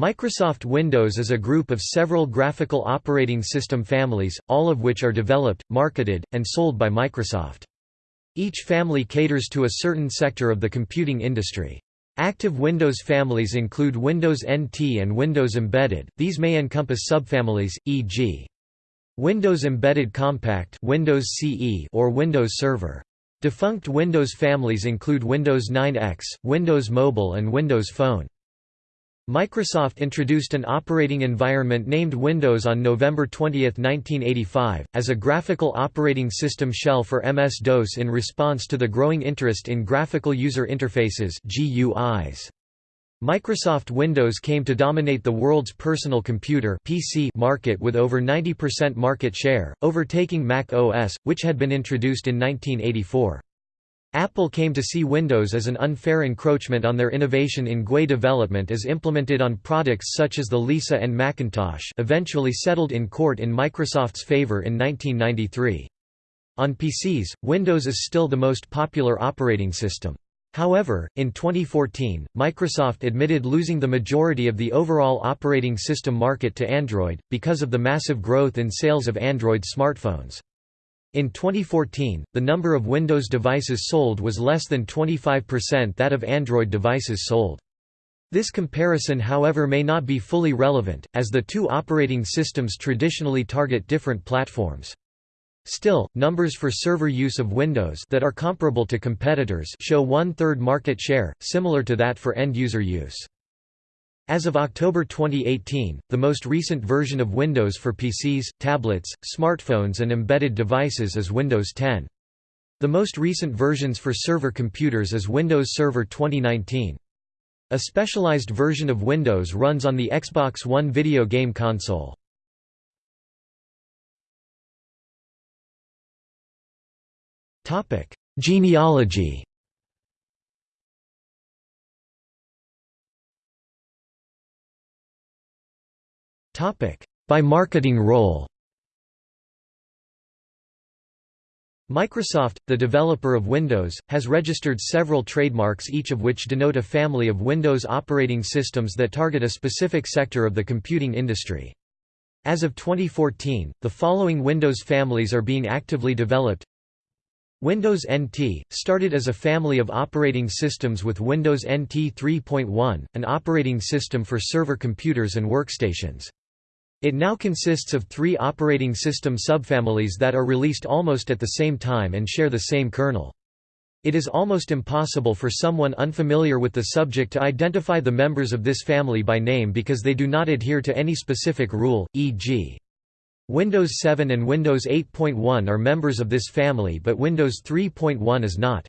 Microsoft Windows is a group of several graphical operating system families, all of which are developed, marketed, and sold by Microsoft. Each family caters to a certain sector of the computing industry. Active Windows families include Windows NT and Windows Embedded, these may encompass subfamilies, e.g. Windows Embedded Compact Windows CE or Windows Server. Defunct Windows families include Windows 9X, Windows Mobile and Windows Phone. Microsoft introduced an operating environment named Windows on November 20, 1985, as a graphical operating system shell for MS-DOS in response to the growing interest in graphical user interfaces GUIs. Microsoft Windows came to dominate the world's personal computer PC market with over 90% market share, overtaking Mac OS, which had been introduced in 1984. Apple came to see Windows as an unfair encroachment on their innovation in GUI development as implemented on products such as the Lisa and Macintosh eventually settled in court in Microsoft's favor in 1993. On PCs, Windows is still the most popular operating system. However, in 2014, Microsoft admitted losing the majority of the overall operating system market to Android, because of the massive growth in sales of Android smartphones. In 2014, the number of Windows devices sold was less than 25% that of Android devices sold. This comparison however may not be fully relevant, as the two operating systems traditionally target different platforms. Still, numbers for server use of Windows that are comparable to competitors show one-third market share, similar to that for end-user use. As of October 2018, the most recent version of Windows for PCs, tablets, smartphones and embedded devices is Windows 10. The most recent versions for server computers is Windows Server 2019. A specialized version of Windows runs on the Xbox One video game console. Genealogy By marketing role Microsoft, the developer of Windows, has registered several trademarks each of which denote a family of Windows operating systems that target a specific sector of the computing industry. As of 2014, the following Windows families are being actively developed Windows NT, started as a family of operating systems with Windows NT 3.1, an operating system for server computers and workstations. It now consists of three operating system subfamilies that are released almost at the same time and share the same kernel. It is almost impossible for someone unfamiliar with the subject to identify the members of this family by name because they do not adhere to any specific rule, e.g. Windows 7 and Windows 8.1 are members of this family but Windows 3.1 is not.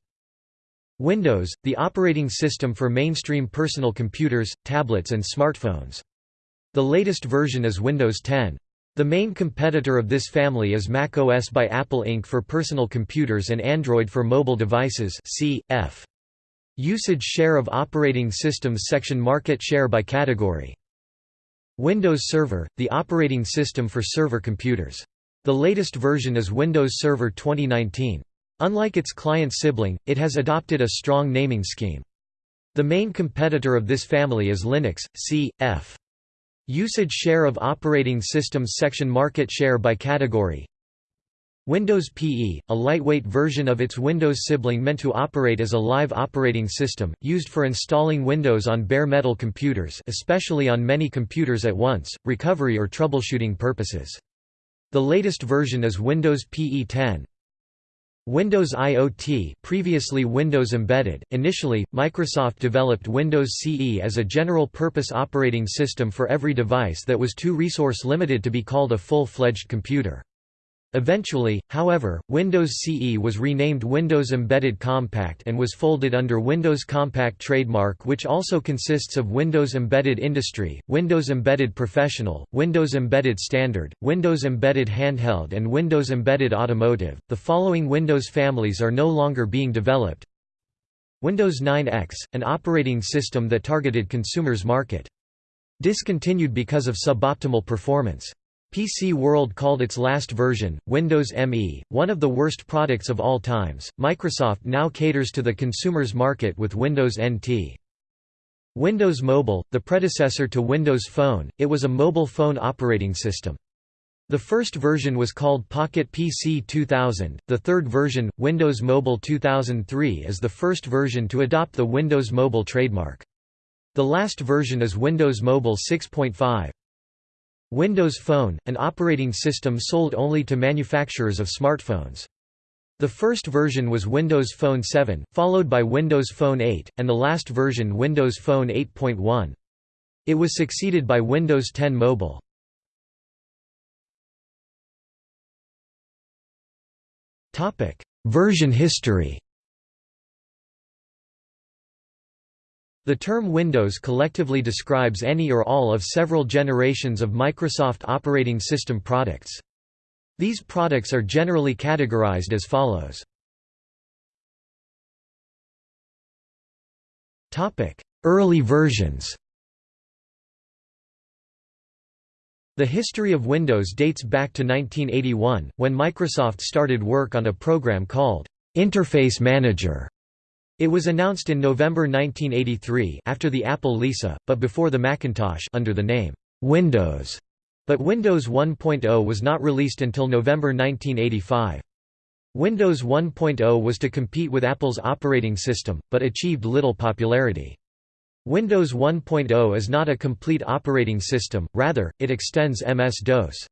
Windows, the operating system for mainstream personal computers, tablets and smartphones. The latest version is Windows 10. The main competitor of this family is Mac OS by Apple Inc. for personal computers and Android for mobile devices cf. Usage share of operating systems section Market share by category. Windows Server, the operating system for server computers. The latest version is Windows Server 2019. Unlike its client sibling, it has adopted a strong naming scheme. The main competitor of this family is Linux, c.f. Usage share of operating systems section Market share by category Windows PE, a lightweight version of its Windows sibling meant to operate as a live operating system, used for installing Windows on bare metal computers especially on many computers at once, recovery or troubleshooting purposes. The latest version is Windows PE 10. Windows IoT previously Windows Embedded, initially, Microsoft developed Windows CE as a general-purpose operating system for every device that was too resource-limited to be called a full-fledged computer. Eventually, however, Windows CE was renamed Windows Embedded Compact and was folded under Windows Compact trademark which also consists of Windows Embedded Industry, Windows Embedded Professional, Windows Embedded Standard, Windows Embedded Handheld and Windows Embedded Automotive. The following Windows families are no longer being developed. Windows 9X, an operating system that targeted consumers market. Discontinued because of suboptimal performance. PC World called its last version, Windows ME, one of the worst products of all times. Microsoft now caters to the consumer's market with Windows NT. Windows Mobile, the predecessor to Windows Phone, it was a mobile phone operating system. The first version was called Pocket PC 2000, the third version, Windows Mobile 2003 is the first version to adopt the Windows Mobile trademark. The last version is Windows Mobile 6.5. Windows Phone, an operating system sold only to manufacturers of smartphones. The first version was Windows Phone 7, followed by Windows Phone 8, and the last version Windows Phone 8.1. It was succeeded by Windows 10 Mobile. Version history The term Windows collectively describes any or all of several generations of Microsoft operating system products. These products are generally categorized as follows. Early versions The history of Windows dates back to 1981, when Microsoft started work on a program called Interface Manager. It was announced in November 1983 after the Apple Lisa, but before the Macintosh under the name Windows. But Windows 1.0 was not released until November 1985. Windows 1.0 was to compete with Apple's operating system, but achieved little popularity. Windows 1.0 is not a complete operating system, rather, it extends MS-DOS.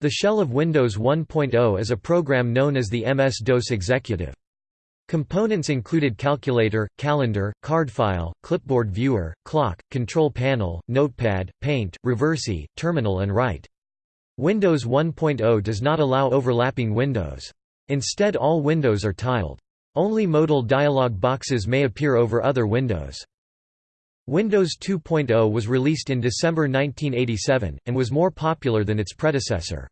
The shell of Windows 1.0 is a program known as the MS-DOS Executive. Components included calculator, calendar, card file, clipboard viewer, clock, control panel, notepad, paint, reversi, terminal and write. Windows 1.0 does not allow overlapping windows. Instead all windows are tiled. Only modal dialog boxes may appear over other windows. Windows 2.0 was released in December 1987, and was more popular than its predecessor.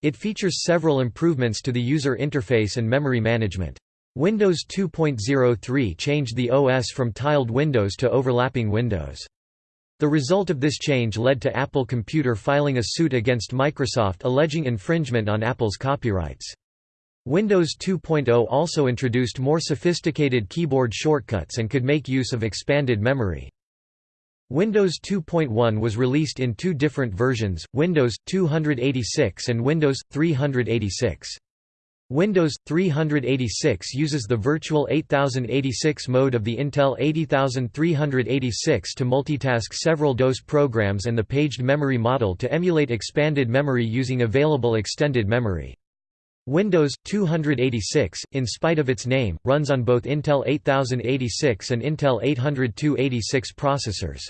It features several improvements to the user interface and memory management. Windows 2.03 changed the OS from tiled windows to overlapping windows. The result of this change led to Apple Computer filing a suit against Microsoft alleging infringement on Apple's copyrights. Windows 2.0 also introduced more sophisticated keyboard shortcuts and could make use of expanded memory. Windows 2.1 was released in two different versions, Windows 286 and Windows 386. Windows 386 uses the Virtual 8086 mode of the Intel 80386 to multitask several DOS programs and the paged memory model to emulate expanded memory using available extended memory. Windows 286, in spite of its name, runs on both Intel 8086 and Intel 80286 processors.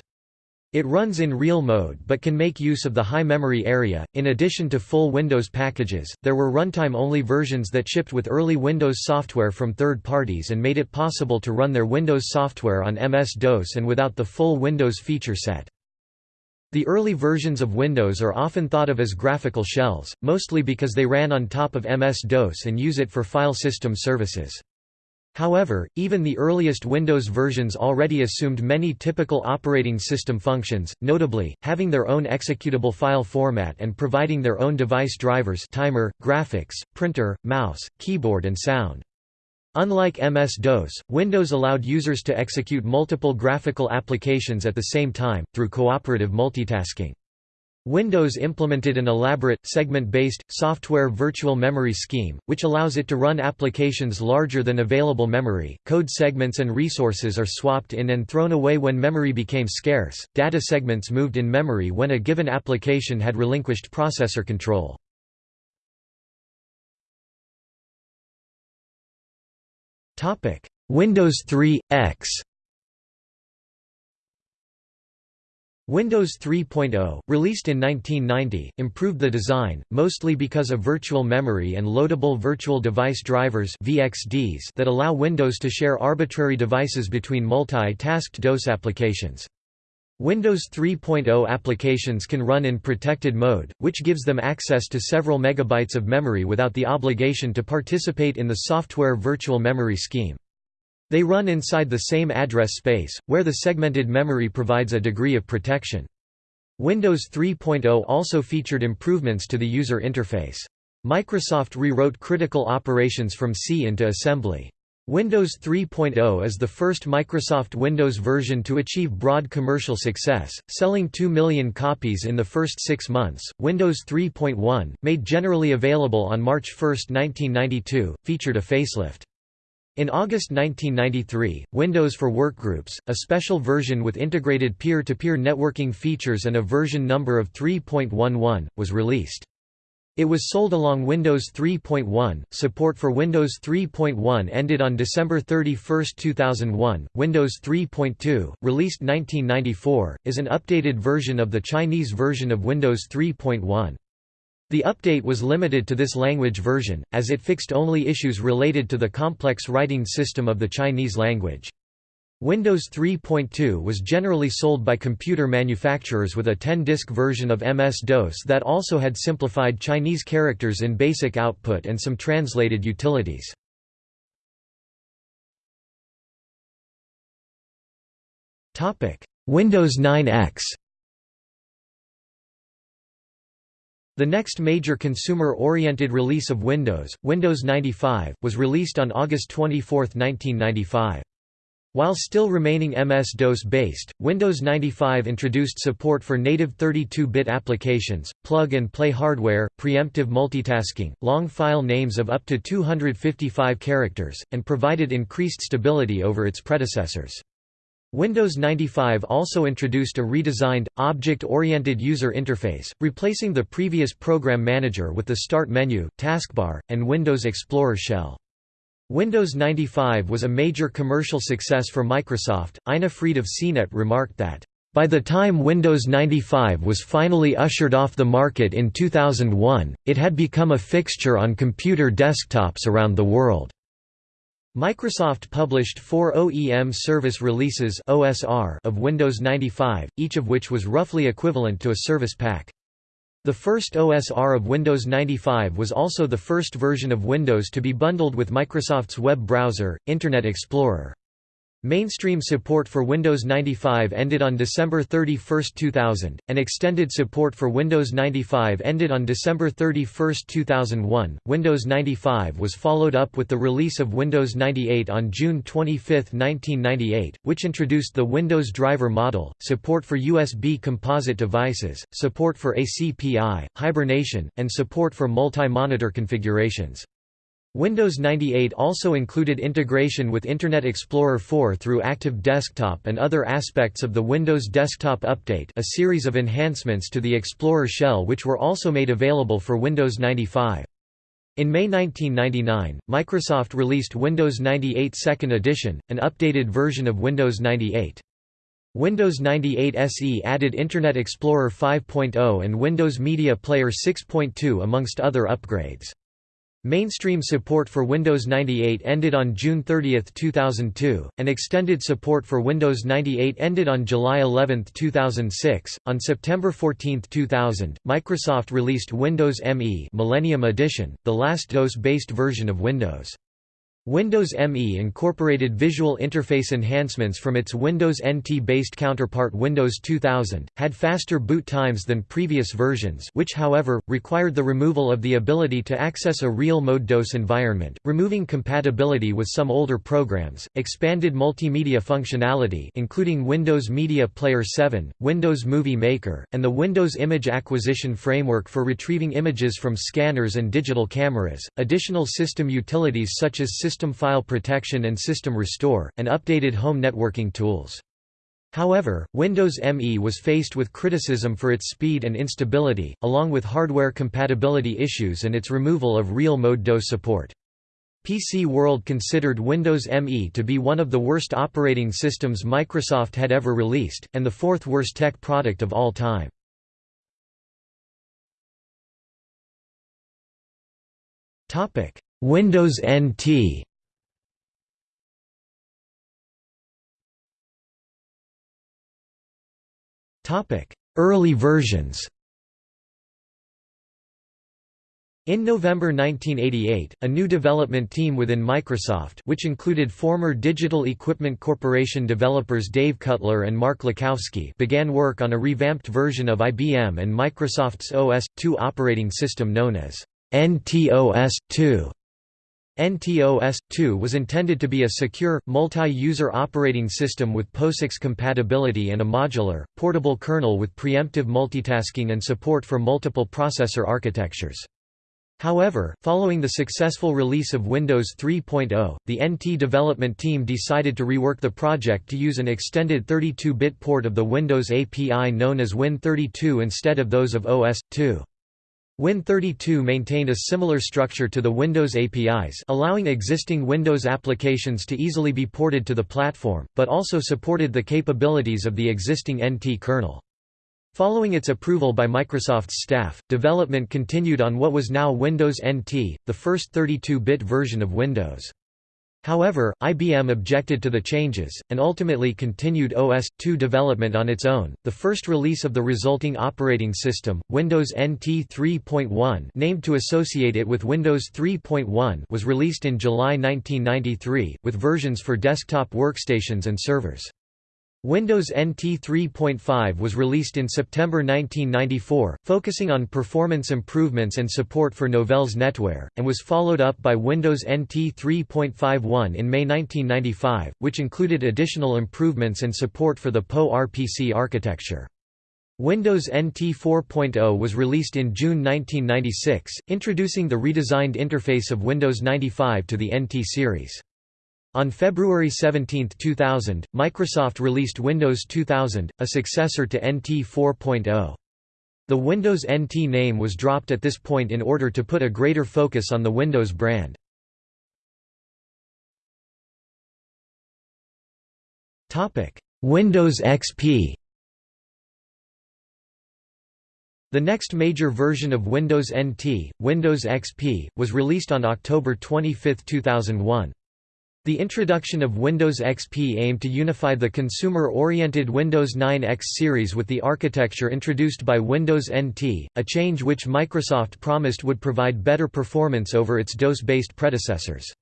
It runs in real mode but can make use of the high memory area. In addition to full Windows packages, there were runtime only versions that shipped with early Windows software from third parties and made it possible to run their Windows software on MS-DOS and without the full Windows feature set. The early versions of Windows are often thought of as graphical shells, mostly because they ran on top of MS-DOS and use it for file system services. However, even the earliest Windows versions already assumed many typical operating system functions, notably, having their own executable file format and providing their own device drivers timer, graphics, printer, mouse, keyboard and sound. Unlike MS-DOS, Windows allowed users to execute multiple graphical applications at the same time, through cooperative multitasking. Windows implemented an elaborate, segment-based, software virtual memory scheme, which allows it to run applications larger than available memory. Code segments and resources are swapped in and thrown away when memory became scarce. Data segments moved in memory when a given application had relinquished processor control. Windows 3 X Windows 3.0, released in 1990, improved the design, mostly because of virtual memory and loadable virtual device drivers VXDs that allow Windows to share arbitrary devices between multi-tasked DOS applications. Windows 3.0 applications can run in protected mode, which gives them access to several megabytes of memory without the obligation to participate in the software virtual memory scheme. They run inside the same address space, where the segmented memory provides a degree of protection. Windows 3.0 also featured improvements to the user interface. Microsoft rewrote critical operations from C into assembly. Windows 3.0 is the first Microsoft Windows version to achieve broad commercial success, selling 2 million copies in the first six months. Windows 3.1, made generally available on March 1, 1992, featured a facelift. In August 1993, Windows for Workgroups, a special version with integrated peer-to-peer -peer networking features and a version number of 3.11, was released. It was sold along Windows 3.1. Support for Windows 3.1 ended on December 31, 2001. Windows 3.2, released 1994, is an updated version of the Chinese version of Windows 3.1. The update was limited to this language version, as it fixed only issues related to the complex writing system of the Chinese language. Windows 3.2 was generally sold by computer manufacturers with a 10-disk version of MS-DOS that also had simplified Chinese characters in basic output and some translated utilities. Windows 9X The next major consumer-oriented release of Windows, Windows 95, was released on August 24, 1995. While still remaining MS-DOS based, Windows 95 introduced support for native 32-bit applications, plug-and-play hardware, preemptive multitasking, long file names of up to 255 characters, and provided increased stability over its predecessors. Windows 95 also introduced a redesigned, object-oriented user interface, replacing the previous Program Manager with the Start menu, taskbar, and Windows Explorer shell. Windows 95 was a major commercial success for Microsoft. Ina Fried of CNET remarked that, by the time Windows 95 was finally ushered off the market in 2001, it had become a fixture on computer desktops around the world. Microsoft published four OEM service releases (OSR) of Windows 95, each of which was roughly equivalent to a service pack. The first OSR of Windows 95 was also the first version of Windows to be bundled with Microsoft's web browser, Internet Explorer. Mainstream support for Windows 95 ended on December 31, 2000, and extended support for Windows 95 ended on December 31, 2001. Windows 95 was followed up with the release of Windows 98 on June 25, 1998, which introduced the Windows driver model, support for USB composite devices, support for ACPI, hibernation, and support for multi-monitor configurations. Windows 98 also included integration with Internet Explorer 4 through Active Desktop and other aspects of the Windows Desktop Update a series of enhancements to the Explorer shell which were also made available for Windows 95. In May 1999, Microsoft released Windows 98 Second Edition, an updated version of Windows 98. Windows 98 SE added Internet Explorer 5.0 and Windows Media Player 6.2 amongst other upgrades. Mainstream support for Windows 98 ended on June 30, 2002, and extended support for Windows 98 ended on July 11, 2006. On September 14, 2000, Microsoft released Windows ME Millennium Edition, the last DOS-based version of Windows. Windows ME incorporated visual interface enhancements from its Windows NT-based counterpart Windows 2000, had faster boot times than previous versions which however, required the removal of the ability to access a real-mode DOS environment, removing compatibility with some older programs, expanded multimedia functionality including Windows Media Player 7, Windows Movie Maker, and the Windows Image Acquisition Framework for retrieving images from scanners and digital cameras, additional system utilities such as system system file protection and system restore, and updated home networking tools. However, Windows ME was faced with criticism for its speed and instability, along with hardware compatibility issues and its removal of real-mode DOS support. PC World considered Windows ME to be one of the worst operating systems Microsoft had ever released, and the fourth worst tech product of all time. Windows NT Topic: Early versions In November 1988, a new development team within Microsoft which included former Digital Equipment Corporation developers Dave Cutler and Mark Lucovsky began work on a revamped version of IBM and Microsoft's OS/2 operating system known as NTOS 2. NT-OS/2 was intended to be a secure, multi-user operating system with POSIX compatibility and a modular, portable kernel with preemptive multitasking and support for multiple processor architectures. However, following the successful release of Windows 3.0, the NT development team decided to rework the project to use an extended 32-bit port of the Windows API known as Win32 instead of those of OS/2. Win32 maintained a similar structure to the Windows APIs allowing existing Windows applications to easily be ported to the platform, but also supported the capabilities of the existing NT kernel. Following its approval by Microsoft's staff, development continued on what was now Windows NT, the first 32-bit version of Windows. However, IBM objected to the changes, and ultimately continued OS/2 development on its own. The first release of the resulting operating system, Windows NT 3.1, named to associate it with Windows 3.1, was released in July 1993, with versions for desktop workstations and servers. Windows NT 3.5 was released in September 1994, focusing on performance improvements and support for Novell's NetWare, and was followed up by Windows NT 3.51 in May 1995, which included additional improvements and support for the PowerPC architecture. Windows NT 4.0 was released in June 1996, introducing the redesigned interface of Windows 95 to the NT series. On February 17, 2000, Microsoft released Windows 2000, a successor to NT 4.0. The Windows NT name was dropped at this point in order to put a greater focus on the Windows brand. Windows XP The next major version of Windows NT, Windows XP, was released on October 25, 2001. The introduction of Windows XP aimed to unify the consumer-oriented Windows 9 X series with the architecture introduced by Windows NT, a change which Microsoft promised would provide better performance over its DOS-based predecessors.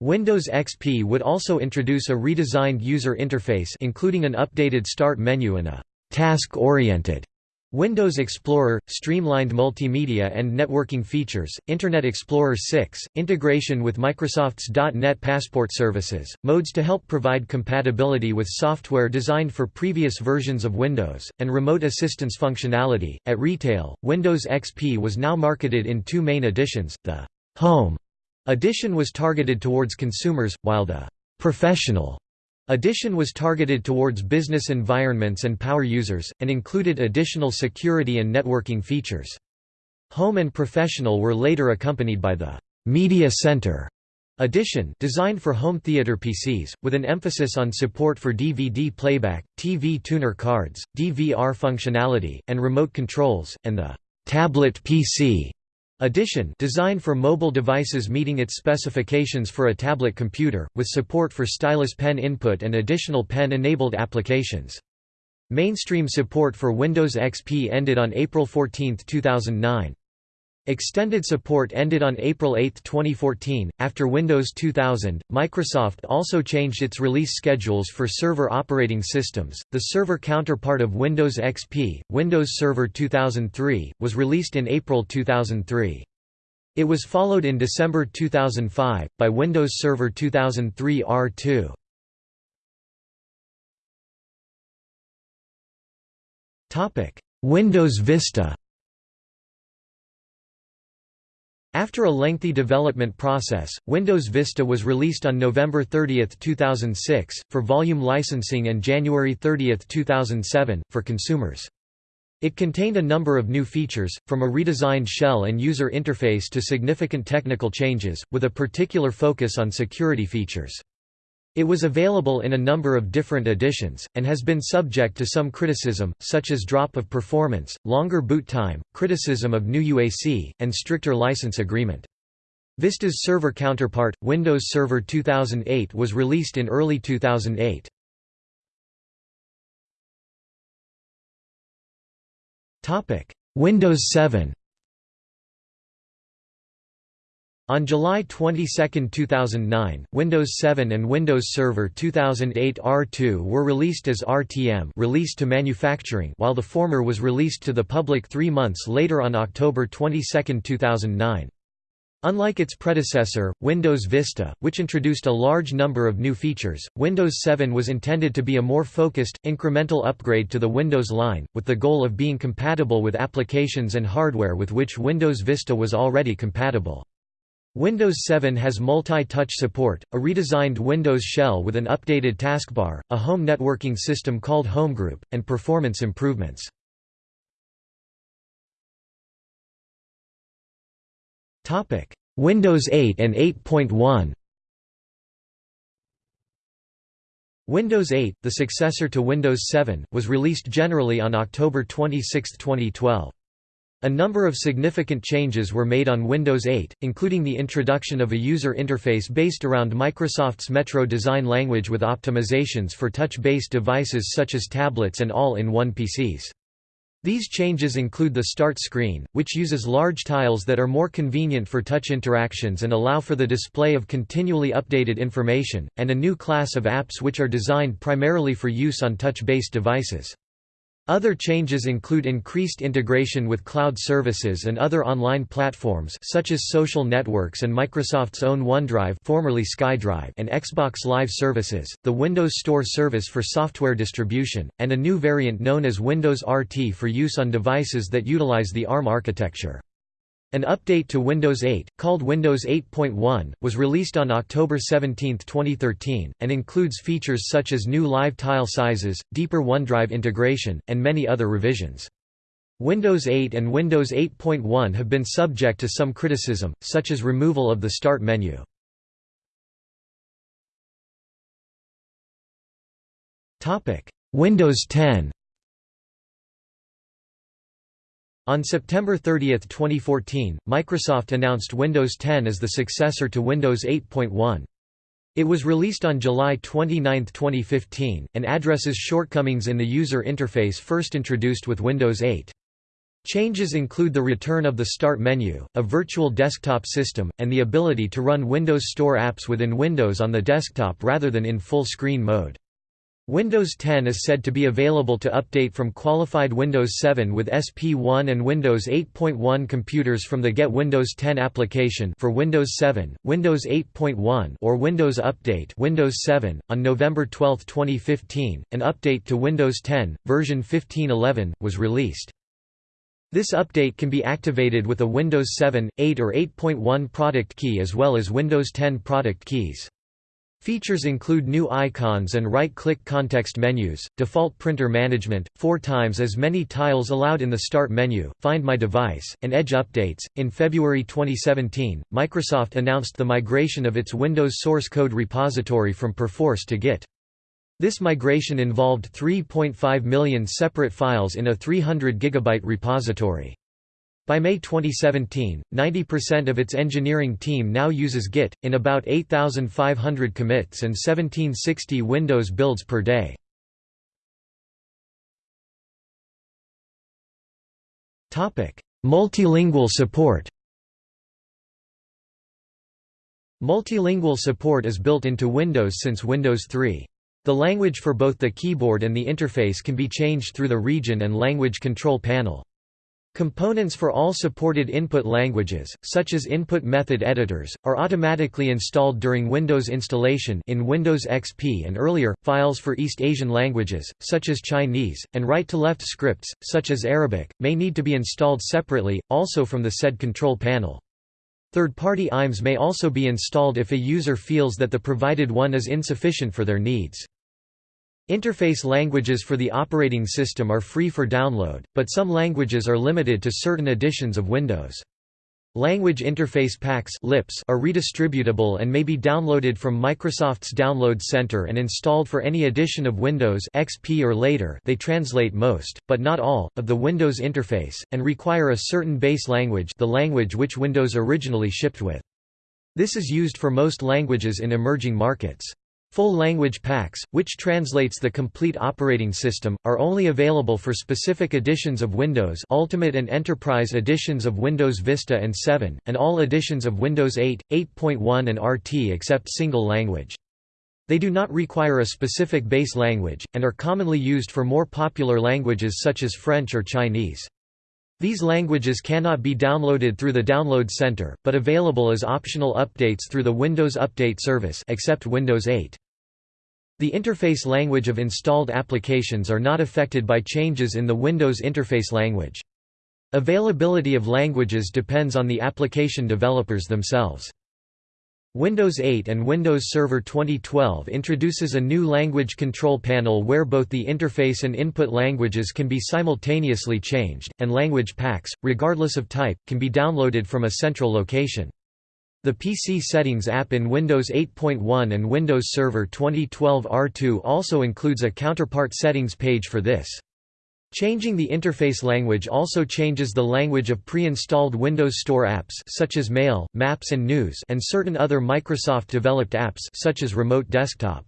Windows XP would also introduce a redesigned user interface including an updated start menu and a task-oriented Windows Explorer, streamlined multimedia and networking features, Internet Explorer 6, integration with Microsoft's .NET Passport services, modes to help provide compatibility with software designed for previous versions of Windows, and remote assistance functionality. At retail, Windows XP was now marketed in two main editions. The Home edition was targeted towards consumers, while the Professional Edition was targeted towards business environments and power users, and included additional security and networking features. Home and Professional were later accompanied by the Media Center edition designed for home theater PCs, with an emphasis on support for DVD playback, TV tuner cards, DVR functionality, and remote controls, and the Tablet PC Edition designed for mobile devices meeting its specifications for a tablet computer, with support for stylus pen input and additional pen-enabled applications. Mainstream support for Windows XP ended on April 14, 2009. Extended support ended on April 8, 2014. After Windows 2000, Microsoft also changed its release schedules for server operating systems. The server counterpart of Windows XP, Windows Server 2003, was released in April 2003. It was followed in December 2005 by Windows Server 2003 R2. Topic: Windows Vista After a lengthy development process, Windows Vista was released on November 30, 2006, for volume licensing and January 30, 2007, for consumers. It contained a number of new features, from a redesigned shell and user interface to significant technical changes, with a particular focus on security features. It was available in a number of different editions, and has been subject to some criticism, such as drop of performance, longer boot time, criticism of new UAC, and stricter license agreement. Vista's server counterpart, Windows Server 2008 was released in early 2008. Windows 7 On July 22, 2009, Windows 7 and Windows Server 2008 R2 were released as RTM released to manufacturing while the former was released to the public three months later on October 22, 2009. Unlike its predecessor, Windows Vista, which introduced a large number of new features, Windows 7 was intended to be a more focused, incremental upgrade to the Windows line, with the goal of being compatible with applications and hardware with which Windows Vista was already compatible. Windows 7 has multi-touch support, a redesigned Windows shell with an updated taskbar, a home networking system called Homegroup, and performance improvements. Windows 8 and 8.1 Windows 8, the successor to Windows 7, was released generally on October 26, 2012. A number of significant changes were made on Windows 8, including the introduction of a user interface based around Microsoft's Metro design language with optimizations for touch-based devices such as tablets and all-in-one PCs. These changes include the Start screen, which uses large tiles that are more convenient for touch interactions and allow for the display of continually updated information, and a new class of apps which are designed primarily for use on touch-based devices. Other changes include increased integration with cloud services and other online platforms such as social networks and Microsoft's own OneDrive formerly SkyDrive and Xbox Live services, the Windows Store service for software distribution, and a new variant known as Windows RT for use on devices that utilize the ARM architecture. An update to Windows 8, called Windows 8.1, was released on October 17, 2013, and includes features such as new live tile sizes, deeper OneDrive integration, and many other revisions. Windows 8 and Windows 8.1 have been subject to some criticism, such as removal of the Start menu. Windows 10 On September 30, 2014, Microsoft announced Windows 10 as the successor to Windows 8.1. It was released on July 29, 2015, and addresses shortcomings in the user interface first introduced with Windows 8. Changes include the return of the Start menu, a virtual desktop system, and the ability to run Windows Store apps within Windows on the desktop rather than in full screen mode. Windows 10 is said to be available to update from qualified Windows 7 with SP1 and Windows 8.1 computers from the Get Windows 10 application for Windows 7, Windows 8.1 or Windows Update Windows 7. On November 12, 2015, an update to Windows 10, version 1511, was released. This update can be activated with a Windows 7, 8 or 8.1 product key as well as Windows 10 product keys. Features include new icons and right-click context menus, default printer management, four times as many tiles allowed in the Start menu, Find My Device, and Edge updates. In February 2017, Microsoft announced the migration of its Windows source code repository from Perforce to Git. This migration involved 3.5 million separate files in a 300 GB repository. By May 2017, 90% of its engineering team now uses Git, in about 8,500 commits and 1760 Windows builds per day. Multilingual support Multilingual support is built into Windows since Windows 3. The language for both the keyboard and the interface can be changed through the region and language control panel. Components for all supported input languages, such as input method editors, are automatically installed during Windows installation in Windows XP and earlier. Files for East Asian languages, such as Chinese, and right-to-left scripts, such as Arabic, may need to be installed separately, also from the said control panel. Third-party IMs may also be installed if a user feels that the provided one is insufficient for their needs. Interface languages for the operating system are free for download, but some languages are limited to certain editions of Windows. Language Interface Packs are redistributable and may be downloaded from Microsoft's Download Center and installed for any edition of Windows XP or later they translate most, but not all, of the Windows interface, and require a certain base language the language which Windows originally shipped with. This is used for most languages in emerging markets. Full language packs, which translates the complete operating system, are only available for specific editions of Windows Ultimate and Enterprise editions of Windows Vista and 7, and all editions of Windows 8, 8.1 and RT except single language. They do not require a specific base language, and are commonly used for more popular languages such as French or Chinese. These languages cannot be downloaded through the Download Center, but available as optional updates through the Windows Update service except Windows 8. The interface language of installed applications are not affected by changes in the Windows interface language. Availability of languages depends on the application developers themselves. Windows 8 and Windows Server 2012 introduces a new language control panel where both the interface and input languages can be simultaneously changed, and language packs, regardless of type, can be downloaded from a central location. The PC Settings app in Windows 8.1 and Windows Server 2012 R2 also includes a counterpart settings page for this. Changing the interface language also changes the language of pre-installed Windows Store apps such as Mail, Maps and News and certain other Microsoft-developed apps such as Remote Desktop.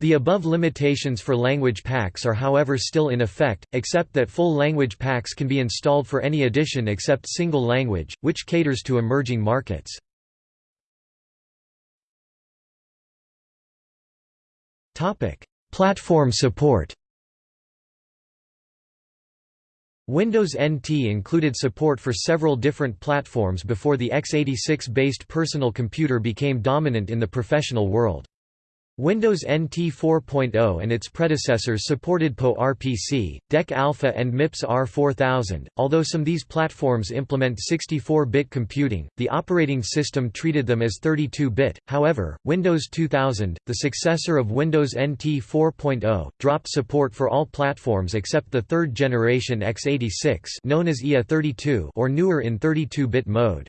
The above limitations for language packs are however still in effect, except that full language packs can be installed for any edition except single language, which caters to emerging markets. Platform support Windows NT included support for several different platforms before the x86-based personal computer became dominant in the professional world. Windows NT 4.0 and its predecessors supported PowerPC, DEC Alpha and MIPS R4000. Although some these platforms implement 64-bit computing, the operating system treated them as 32-bit. However, Windows 2000, the successor of Windows NT 4.0, dropped support for all platforms except the third generation x86, known as IA32 or newer in 32-bit mode.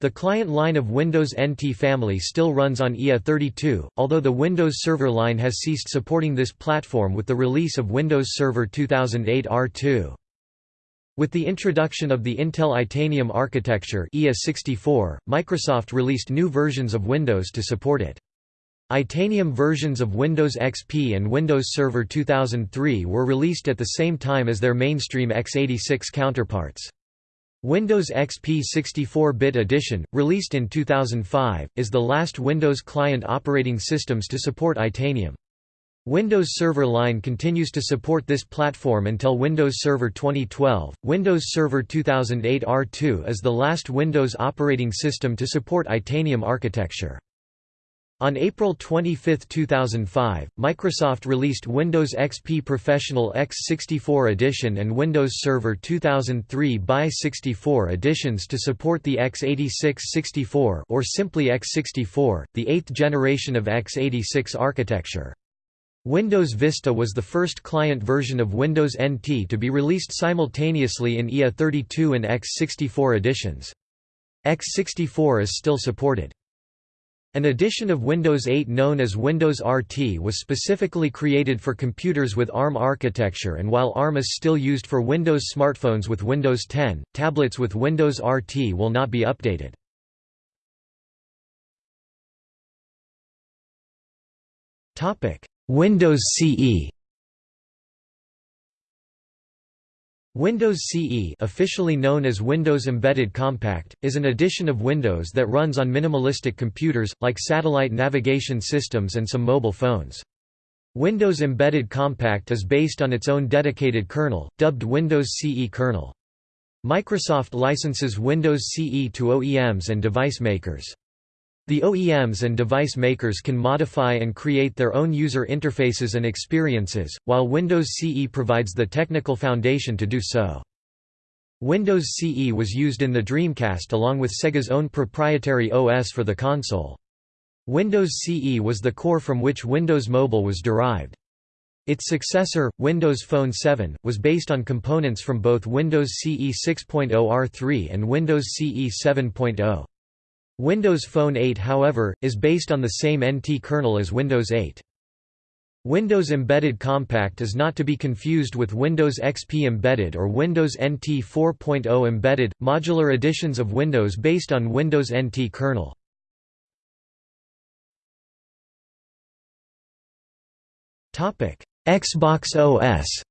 The client line of Windows NT family still runs on IA32, although the Windows Server line has ceased supporting this platform with the release of Windows Server 2008 R2. With the introduction of the Intel Itanium architecture IA64, Microsoft released new versions of Windows to support it. Itanium versions of Windows XP and Windows Server 2003 were released at the same time as their mainstream x86 counterparts. Windows XP 64-bit edition, released in 2005, is the last Windows client operating systems to support Itanium. Windows Server line continues to support this platform until Windows Server 2012. Windows Server 2008 R2 is the last Windows operating system to support Itanium architecture. On April 25, 2005, Microsoft released Windows XP Professional x64 Edition and Windows Server 2003 x 64 editions to support the x86-64 or simply x64, the eighth generation of x86 architecture. Windows Vista was the first client version of Windows NT to be released simultaneously in IA32 and x64 editions. x64 is still supported. An edition of Windows 8 known as Windows RT was specifically created for computers with ARM architecture and while ARM is still used for Windows smartphones with Windows 10, tablets with Windows RT will not be updated. Windows CE Windows CE officially known as Windows Embedded Compact, is an edition of Windows that runs on minimalistic computers, like satellite navigation systems and some mobile phones. Windows Embedded Compact is based on its own dedicated kernel, dubbed Windows CE kernel. Microsoft licenses Windows CE to OEMs and device makers. The OEMs and device makers can modify and create their own user interfaces and experiences, while Windows CE provides the technical foundation to do so. Windows CE was used in the Dreamcast along with Sega's own proprietary OS for the console. Windows CE was the core from which Windows Mobile was derived. Its successor, Windows Phone 7, was based on components from both Windows CE 6.0 R3 and Windows CE 7.0. Windows Phone 8 however, is based on the same NT kernel as Windows 8. Windows Embedded Compact is not to be confused with Windows XP Embedded or Windows NT 4.0 Embedded, modular editions of Windows based on Windows NT kernel. Xbox OS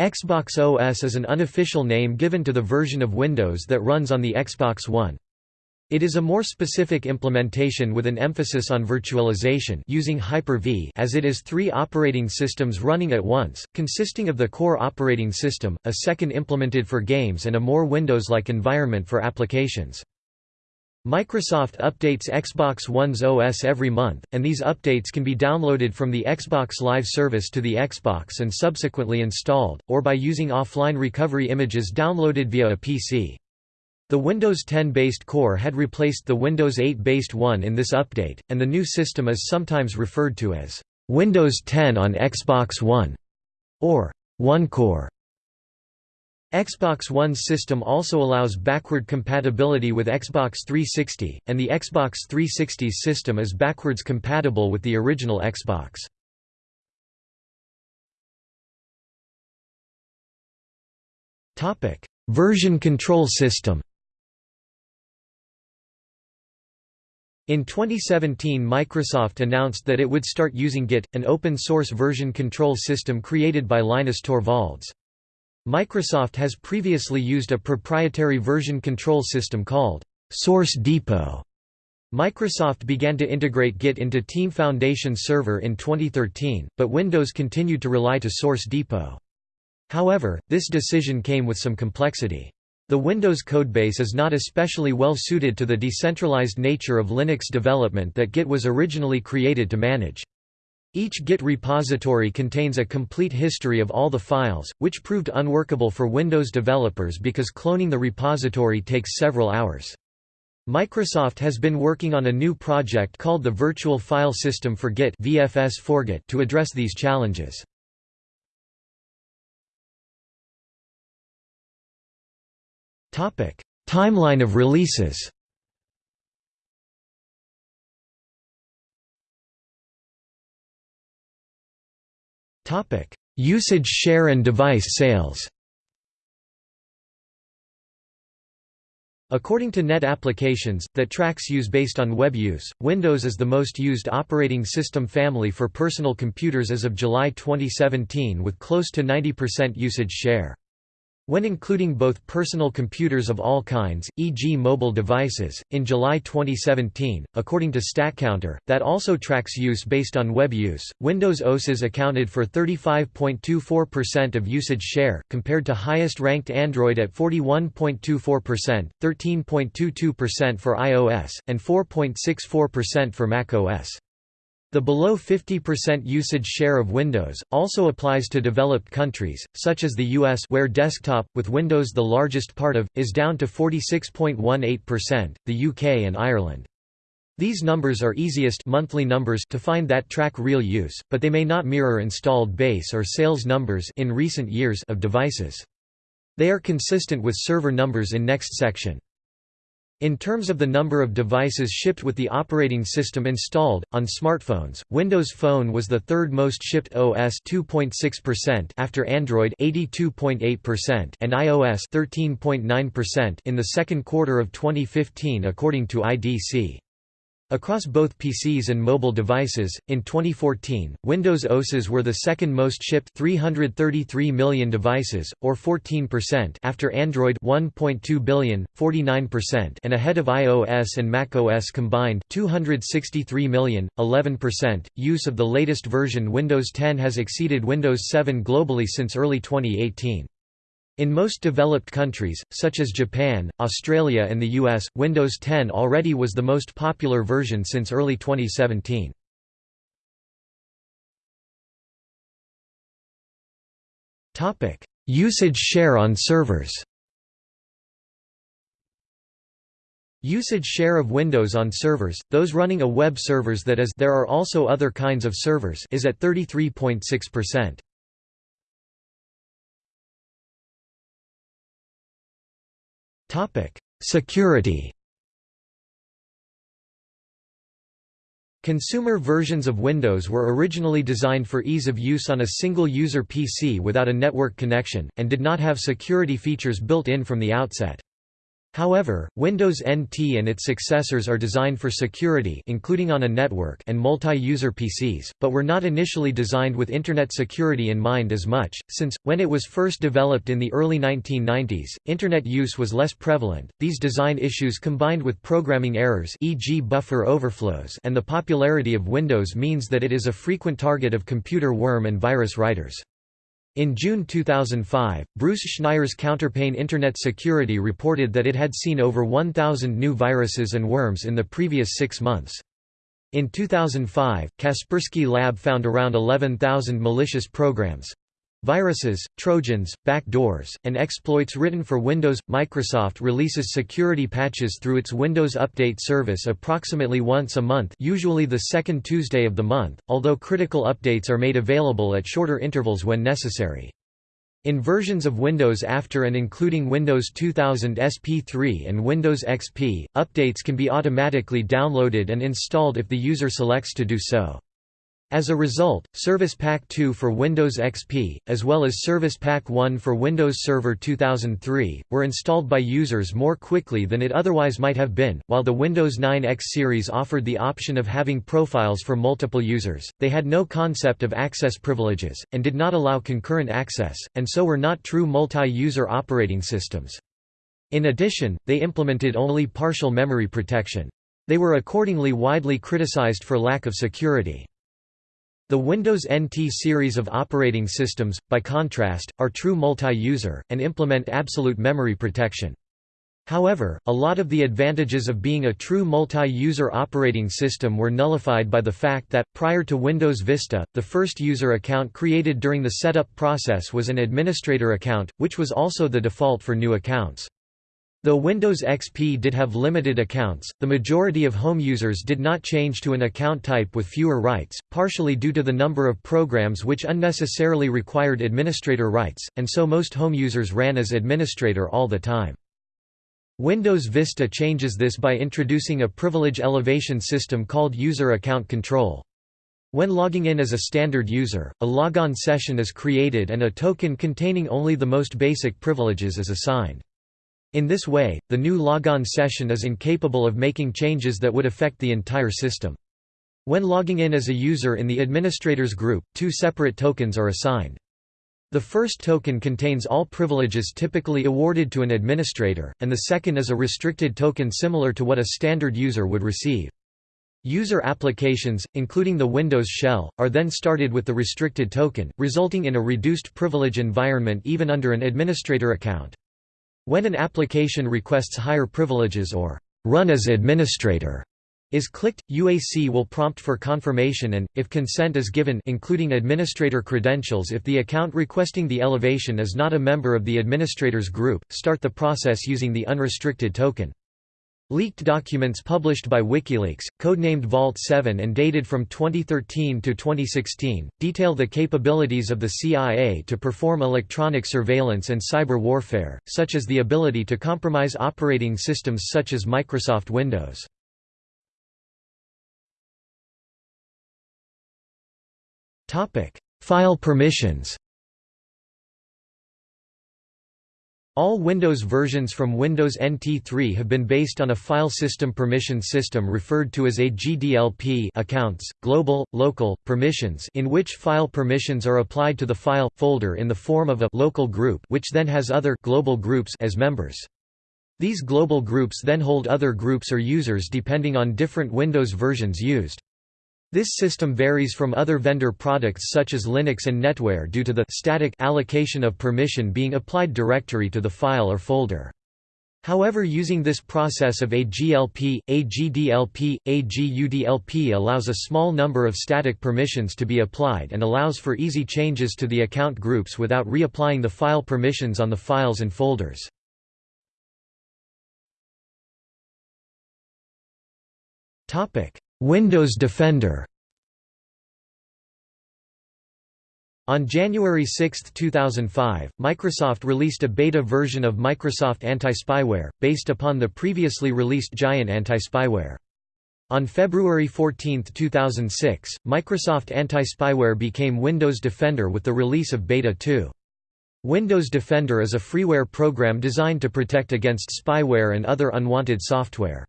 Xbox OS is an unofficial name given to the version of Windows that runs on the Xbox One. It is a more specific implementation with an emphasis on virtualization using Hyper-V as it is three operating systems running at once, consisting of the core operating system, a second implemented for games and a more Windows-like environment for applications. Microsoft updates Xbox One's OS every month, and these updates can be downloaded from the Xbox Live service to the Xbox and subsequently installed, or by using offline recovery images downloaded via a PC. The Windows 10-based core had replaced the Windows 8-based one in this update, and the new system is sometimes referred to as Windows 10 on Xbox One or One Core. Xbox One's system also allows backward compatibility with Xbox 360, and the Xbox 360's system is backwards compatible with the original Xbox. Version control system In 2017 Microsoft announced that it would start using Git, an open-source version control system created by Linus Torvalds. Microsoft has previously used a proprietary version control system called Source Depot. Microsoft began to integrate Git into Team Foundation Server in 2013, but Windows continued to rely to Source Depot. However, this decision came with some complexity. The Windows codebase is not especially well suited to the decentralized nature of Linux development that Git was originally created to manage. Each Git repository contains a complete history of all the files, which proved unworkable for Windows developers because cloning the repository takes several hours. Microsoft has been working on a new project called the Virtual File System for Git VFS for Git to address these challenges. Timeline of releases. Topic: Usage share and device sales. According to Net Applications, that tracks use based on web use, Windows is the most used operating system family for personal computers as of July 2017 with close to 90% usage share. When including both personal computers of all kinds, e.g. mobile devices, in July 2017, according to StatCounter, that also tracks use based on web use, Windows OSes accounted for 35.24% of usage share, compared to highest-ranked Android at 41.24%, 13.22% for iOS, and 4.64% for macOS. The below 50% usage share of Windows, also applies to developed countries, such as the US where desktop, with Windows the largest part of, is down to 46.18%, the UK and Ireland. These numbers are easiest monthly numbers to find that track real use, but they may not mirror installed base or sales numbers in recent years of devices. They are consistent with server numbers in next section. In terms of the number of devices shipped with the operating system installed, on smartphones, Windows Phone was the third most shipped OS 2.6% after Android 82.8% and iOS 13.9% in the second quarter of 2015 according to IDC. Across both PCs and mobile devices, in 2014, Windows OSes were the second most shipped 333 million devices, or 14% after Android 1.2 billion, 49% and ahead of iOS and macOS combined 263 million, 11%. Use of the latest version Windows 10 has exceeded Windows 7 globally since early 2018. In most developed countries, such as Japan, Australia and the US, Windows 10 already was the most popular version since early 2017. Usage share on servers Usage share of Windows on servers, those running a web servers that is there are also other kinds of servers is at 33.6%. Security Consumer versions of Windows were originally designed for ease of use on a single-user PC without a network connection, and did not have security features built in from the outset. However, Windows NT and its successors are designed for security including on a network and multi-user PCs, but were not initially designed with Internet security in mind as much, since, when it was first developed in the early 1990s, Internet use was less prevalent. These design issues combined with programming errors e.g. buffer overflows and the popularity of Windows means that it is a frequent target of computer worm and virus writers. In June 2005, Bruce Schneier's Counterpane Internet Security reported that it had seen over 1,000 new viruses and worms in the previous six months. In 2005, Kaspersky Lab found around 11,000 malicious programs. Viruses, trojans, backdoors, and exploits written for Windows. Microsoft releases security patches through its Windows Update service approximately once a month, usually the second Tuesday of the month, although critical updates are made available at shorter intervals when necessary. In versions of Windows after and including Windows 2000 SP3 and Windows XP, updates can be automatically downloaded and installed if the user selects to do so. As a result, Service Pack 2 for Windows XP, as well as Service Pack 1 for Windows Server 2003, were installed by users more quickly than it otherwise might have been. While the Windows 9 X series offered the option of having profiles for multiple users, they had no concept of access privileges, and did not allow concurrent access, and so were not true multi-user operating systems. In addition, they implemented only partial memory protection. They were accordingly widely criticized for lack of security. The Windows NT series of operating systems, by contrast, are true multi-user, and implement absolute memory protection. However, a lot of the advantages of being a true multi-user operating system were nullified by the fact that, prior to Windows Vista, the first user account created during the setup process was an administrator account, which was also the default for new accounts. Though Windows XP did have limited accounts, the majority of home users did not change to an account type with fewer rights, partially due to the number of programs which unnecessarily required administrator rights, and so most home users ran as administrator all the time. Windows Vista changes this by introducing a privilege elevation system called User Account Control. When logging in as a standard user, a logon session is created and a token containing only the most basic privileges is assigned. In this way, the new logon session is incapable of making changes that would affect the entire system. When logging in as a user in the administrators group, two separate tokens are assigned. The first token contains all privileges typically awarded to an administrator, and the second is a restricted token similar to what a standard user would receive. User applications, including the Windows shell, are then started with the restricted token, resulting in a reduced privilege environment even under an administrator account. When an application requests higher privileges or run as administrator is clicked, UAC will prompt for confirmation and, if consent is given including administrator credentials if the account requesting the elevation is not a member of the administrator's group, start the process using the unrestricted token. Leaked documents published by WikiLeaks, codenamed Vault 7 and dated from 2013 to 2016, detail the capabilities of the CIA to perform electronic surveillance and cyber warfare, such as the ability to compromise operating systems such as Microsoft Windows. File permissions All Windows versions from Windows NT3 have been based on a file system permission system referred to as AGDLP accounts, global, local, permissions in which file permissions are applied to the file, folder in the form of a local group which then has other global groups as members. These global groups then hold other groups or users depending on different Windows versions used. This system varies from other vendor products such as Linux and NetWare due to the static allocation of permission being applied directory to the file or folder. However using this process of AGLP, AGDLP, a GDLP, AGUDLP allows a small number of static permissions to be applied and allows for easy changes to the account groups without reapplying the file permissions on the files and folders. Windows Defender On January 6, 2005, Microsoft released a beta version of Microsoft Anti-Spyware, based upon the previously released Giant Anti-Spyware. On February 14, 2006, Microsoft Anti-Spyware became Windows Defender with the release of Beta 2. Windows Defender is a freeware program designed to protect against spyware and other unwanted software.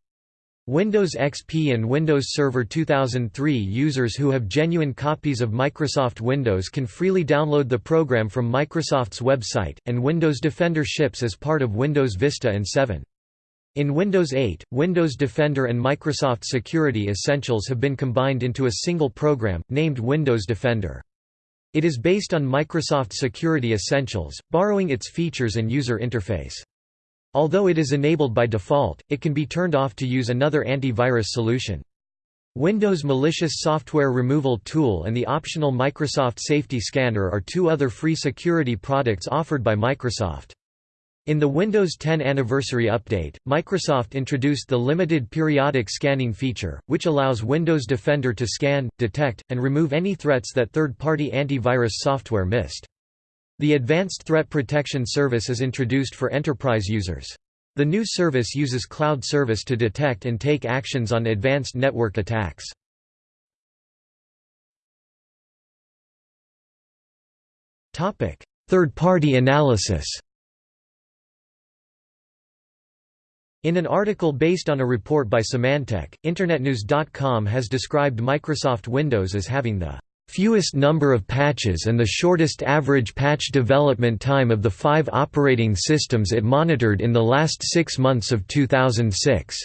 Windows XP and Windows Server 2003 users who have genuine copies of Microsoft Windows can freely download the program from Microsoft's website, and Windows Defender ships as part of Windows Vista and 7. In Windows 8, Windows Defender and Microsoft Security Essentials have been combined into a single program, named Windows Defender. It is based on Microsoft Security Essentials, borrowing its features and user interface. Although it is enabled by default, it can be turned off to use another antivirus solution. Windows Malicious Software Removal Tool and the optional Microsoft Safety Scanner are two other free security products offered by Microsoft. In the Windows 10 Anniversary Update, Microsoft introduced the Limited Periodic Scanning feature, which allows Windows Defender to scan, detect, and remove any threats that third-party antivirus software missed. The Advanced Threat Protection Service is introduced for enterprise users. The new service uses cloud service to detect and take actions on advanced network attacks. Third-party analysis In an article based on a report by Symantec, InternetNews.com has described Microsoft Windows as having the fewest number of patches and the shortest average patch development time of the five operating systems it monitored in the last six months of 2006.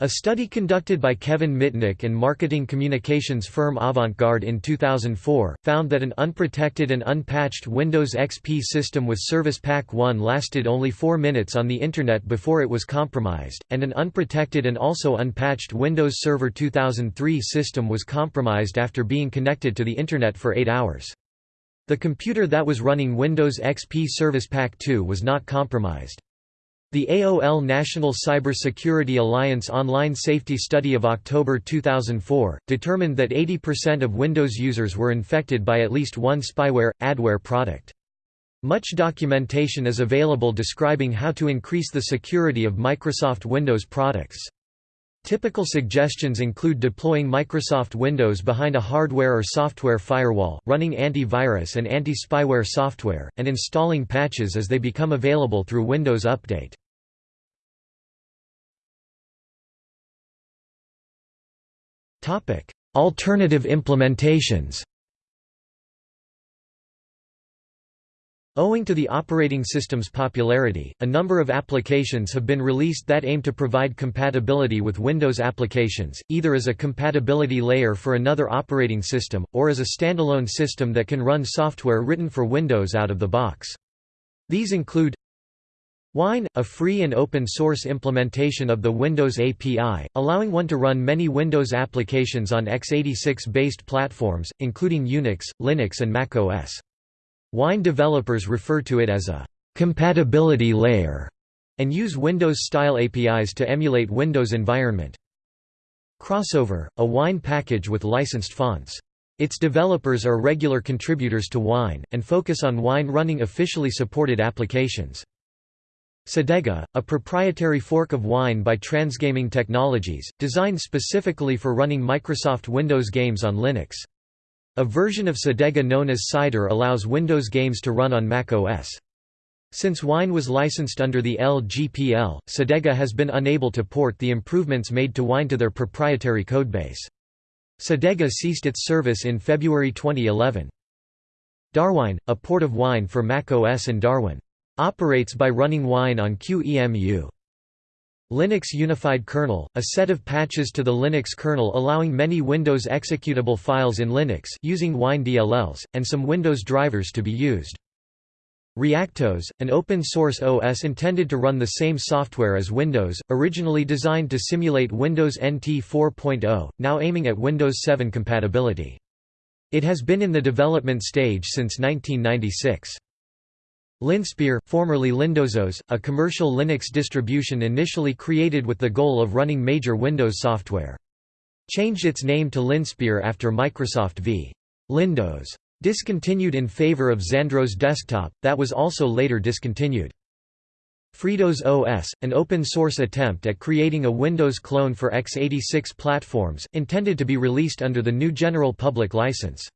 A study conducted by Kevin Mitnick and marketing communications firm Avantgarde in 2004, found that an unprotected and unpatched Windows XP system with Service Pack 1 lasted only 4 minutes on the Internet before it was compromised, and an unprotected and also unpatched Windows Server 2003 system was compromised after being connected to the Internet for 8 hours. The computer that was running Windows XP Service Pack 2 was not compromised. The AOL National Cybersecurity Alliance online safety study of October 2004, determined that 80% of Windows users were infected by at least one spyware, adware product. Much documentation is available describing how to increase the security of Microsoft Windows products. Typical suggestions include deploying Microsoft Windows behind a hardware or software firewall, running antivirus and anti-spyware software, and installing patches as they become available through Windows Update. Alternative implementations Owing to the operating system's popularity, a number of applications have been released that aim to provide compatibility with Windows applications, either as a compatibility layer for another operating system, or as a standalone system that can run software written for Windows out of the box. These include Wine, a free and open-source implementation of the Windows API, allowing one to run many Windows applications on x86-based platforms, including Unix, Linux and Mac OS. Wine developers refer to it as a «compatibility layer» and use Windows-style APIs to emulate Windows environment. Crossover, a Wine package with licensed fonts. Its developers are regular contributors to Wine, and focus on Wine running officially supported applications. Cedega, a proprietary fork of Wine by Transgaming Technologies, designed specifically for running Microsoft Windows games on Linux. A version of Cedega known as Cider allows Windows games to run on Mac OS. Since Wine was licensed under the LGPL, Cedega has been unable to port the improvements made to Wine to their proprietary codebase. Cedega ceased its service in February 2011. Darwine, a port of Wine for Mac OS and Darwin. Operates by running Wine on QEMU. Linux Unified Kernel, a set of patches to the Linux kernel allowing many Windows executable files in Linux using Wine DLLs, and some Windows drivers to be used. Reactos, an open-source OS intended to run the same software as Windows, originally designed to simulate Windows NT 4.0, now aiming at Windows 7 compatibility. It has been in the development stage since 1996. Linspire, formerly Lindows, a commercial Linux distribution initially created with the goal of running major Windows software. Changed its name to Linspire after Microsoft v. Lindows. Discontinued in favor of Xandros Desktop, that was also later discontinued. Freedows OS, an open-source attempt at creating a Windows clone for x86 platforms, intended to be released under the GNU General Public License.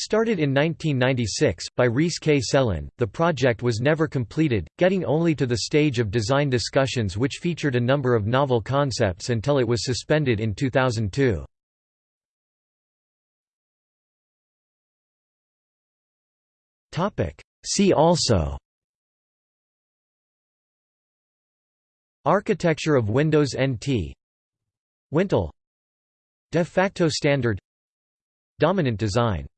Started in 1996, by Reece K. Sellin, the project was never completed, getting only to the stage of design discussions which featured a number of novel concepts until it was suspended in 2002. See also Architecture of Windows NT Wintel De facto standard Dominant design